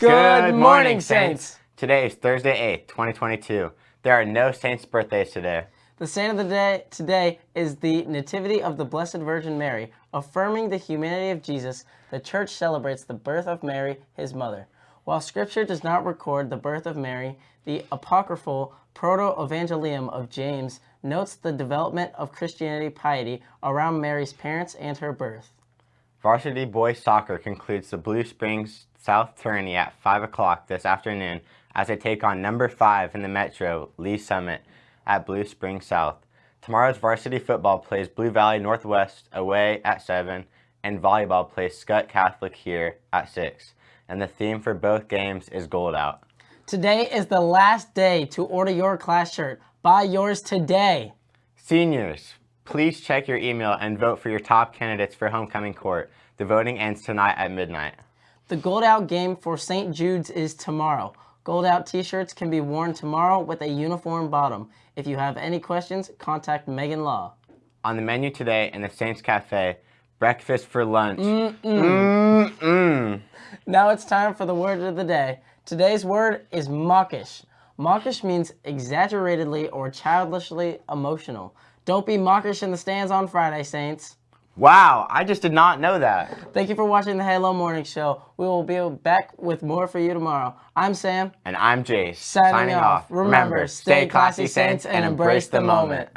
Good morning, Saints. Today is Thursday 8th, 2022. There are no Saints' birthdays today. The saint of the day today is the Nativity of the Blessed Virgin Mary. Affirming the humanity of Jesus, the church celebrates the birth of Mary, his mother. While scripture does not record the birth of Mary, the apocryphal Proto-Evangelium of James notes the development of Christianity piety around Mary's parents and her birth. Varsity boys soccer concludes the Blue Springs South tourney at 5 o'clock this afternoon as they take on number 5 in the Metro, Lee Summit, at Blue Springs South. Tomorrow's varsity football plays Blue Valley Northwest away at 7, and volleyball plays Skutt Catholic here at 6. And the theme for both games is Gold Out. Today is the last day to order your class shirt. Buy yours today. Seniors, please check your email and vote for your top candidates for homecoming court. The voting ends tonight at midnight. The Gold Out game for St. Jude's is tomorrow. Gold Out t-shirts can be worn tomorrow with a uniform bottom. If you have any questions, contact Megan Law. On the menu today in the Saints Cafe, breakfast for lunch. Mm-mm. Mm-mm. Now it's time for the word of the day. Today's word is mawkish. Mawkish means exaggeratedly or childishly emotional. Don't be mawkish in the stands on Friday, Saints. Wow, I just did not know that. Thank you for watching the Halo Morning Show. We will be back with more for you tomorrow. I'm Sam. And I'm Jace. Signing, off. Remember, stay classy, Saints, and embrace the moment.